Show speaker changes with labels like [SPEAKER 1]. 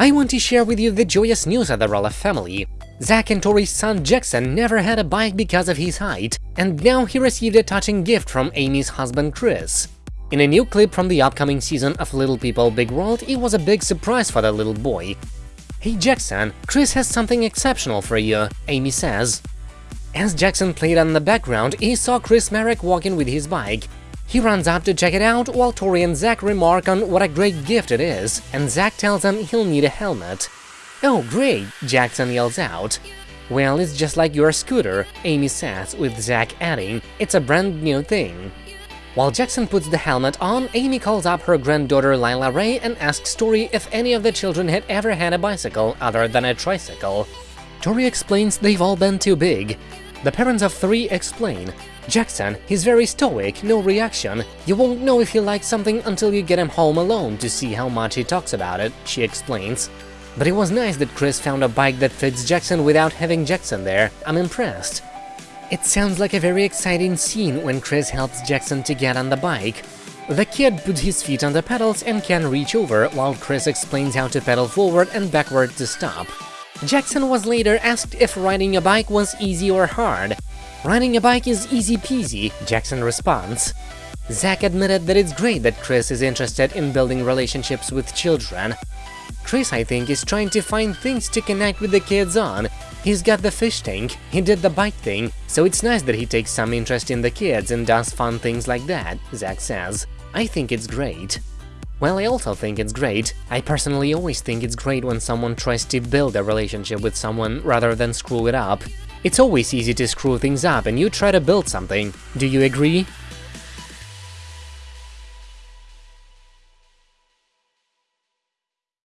[SPEAKER 1] I want to share with you the joyous news of the Roloff family. Zach and Tori's son Jackson never had a bike because of his height, and now he received a touching gift from Amy's husband Chris. In a new clip from the upcoming season of Little People Big World, it was a big surprise for the little boy. Hey Jackson, Chris has something exceptional for you, Amy says. As Jackson played on the background, he saw Chris Marek walking with his bike, he runs up to check it out, while Tori and Zach remark on what a great gift it is, and Zach tells him he'll need a helmet. Oh great, Jackson yells out. Well, it's just like your scooter, Amy says, with Zach adding, it's a brand new thing. While Jackson puts the helmet on, Amy calls up her granddaughter Lilah Ray and asks Tori if any of the children had ever had a bicycle other than a tricycle. Tori explains they've all been too big. The parents of three explain, Jackson, he's very stoic, no reaction. You won't know if he likes something until you get him home alone to see how much he talks about it, she explains. But it was nice that Chris found a bike that fits Jackson without having Jackson there, I'm impressed. It sounds like a very exciting scene when Chris helps Jackson to get on the bike. The kid puts his feet on the pedals and can reach over, while Chris explains how to pedal forward and backward to stop. Jackson was later asked if riding a bike was easy or hard, Riding a bike is easy peasy, Jackson responds. Zach admitted that it's great that Chris is interested in building relationships with children. Chris, I think, is trying to find things to connect with the kids on. He's got the fish tank, he did the bike thing, so it's nice that he takes some interest in the kids and does fun things like that, Zach says. I think it's great. Well, I also think it's great. I personally always think it's great when someone tries to build a relationship with someone rather than screw it up. It's always easy to screw things up and you try to build something. Do you agree?